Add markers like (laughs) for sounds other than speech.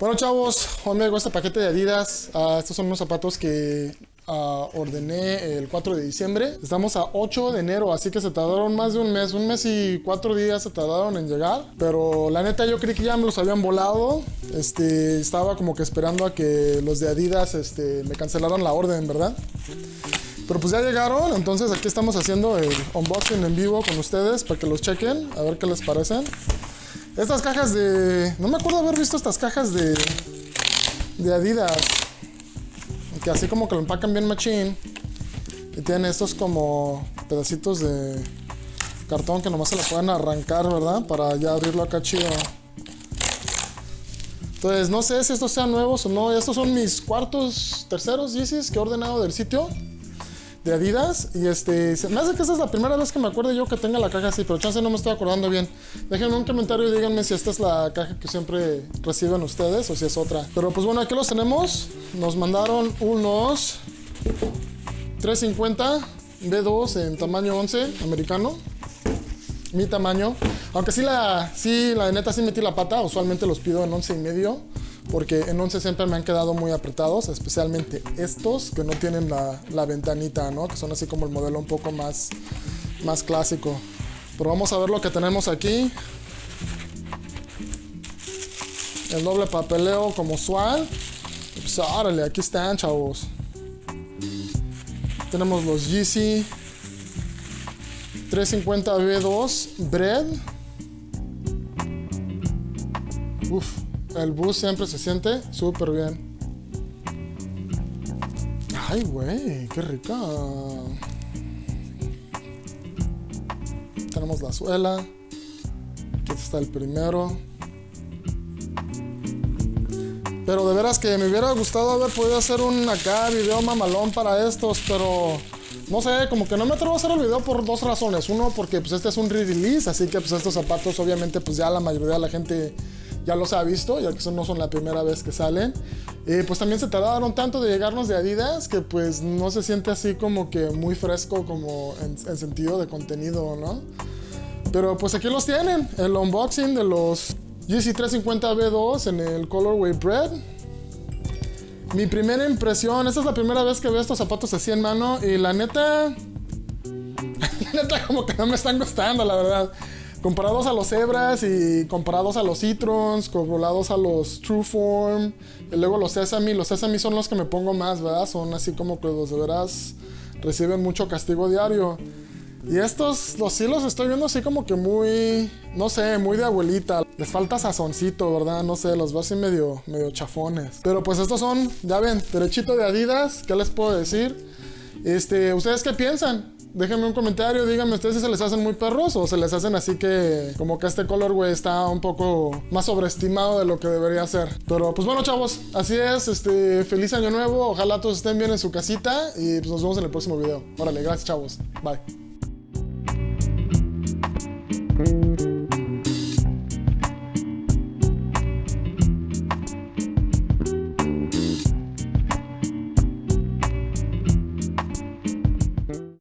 Bueno chavos, hoy me llegó este paquete de Adidas. Ah, estos son unos zapatos que ah, ordené el 4 de diciembre. Estamos a 8 de enero, así que se tardaron más de un mes. Un mes y cuatro días se tardaron en llegar. Pero la neta yo creí que ya me los habían volado. Este, estaba como que esperando a que los de Adidas este, me cancelaran la orden, ¿verdad? Pero pues ya llegaron, entonces aquí estamos haciendo el unboxing en vivo con ustedes para que los chequen, a ver qué les parecen. Estas cajas de... No me acuerdo haber visto estas cajas de... De Adidas. Que así como que lo empacan bien machine. Y tienen estos como pedacitos de cartón que nomás se lo pueden arrancar, ¿verdad? Para ya abrirlo acá chido. Entonces, no sé si estos sean nuevos o no. Estos son mis cuartos, terceros Yeezys que he ordenado del sitio Adidas. Y este, me hace que esta es la primera vez que me acuerdo yo que tenga la caja así, pero chance no me estoy acordando bien. Déjenme un comentario y díganme si esta es la caja que siempre reciben ustedes o si es otra. Pero pues bueno, aquí los tenemos. Nos mandaron unos 350 B2 en tamaño 11 americano. Mi tamaño. Aunque sí la, sí, la neta sí metí la pata. Usualmente los pido en 11 y medio porque en 11 siempre me han quedado muy apretados, especialmente estos que no tienen la, ventanita, ¿no? Que son así como el modelo un poco más, más clásico. Pero vamos a ver lo que tenemos aquí. El doble papeleo como usual. Pues órale, aquí están, chavos. Tenemos los GC 350B2 Bread. Uf, el bus siempre se siente súper bien. Ay, güey, qué rica. Tenemos la suela. Aquí está el primero. Pero de veras que me hubiera gustado haber podido hacer un acá video mamalón para estos, pero no sé, como que no me atrevo a hacer el video por dos razones. Uno, porque pues este es un re-release, así que pues estos zapatos obviamente pues ya la mayoría de la gente ya los ha visto, ya que no son la primera vez que salen. Y pues también se tardaron tanto de llegarnos de Adidas que pues no se siente así como que muy fresco como en, sentido de contenido, ¿no? Pero pues aquí los tienen, el unboxing de los GC350B2 en el Colorway Bread. Mi primera impresión, esta es la primera vez que veo estos zapatos así en mano y la neta... (laughs) la neta como que no me están gustando, la verdad. Comparados a los Zebras y comparados a los Citrons, comparados a los Trueform, y luego los Sesame. Los Sesame son los que me pongo más, ¿verdad? Son así como que los de veras reciben mucho castigo diario. Y estos, los sí los estoy viendo así como que muy, no sé, muy de abuelita. Les falta sazoncito, ¿verdad? No sé, los veo así medio, medio chafones. Pero pues estos son, ya ven, derechito de Adidas, ¿qué les puedo decir? Este, ¿ustedes qué piensan? Déjenme un comentario, díganme ustedes si se les hacen muy perros o se les hacen así que como que este color, güey, está un poco más sobreestimado de lo que debería ser. Pero pues bueno, chavos, así es, este, feliz año nuevo, ojalá todos estén bien en su casita y pues nos vemos en el próximo video. Órale, gracias, chavos. Bye.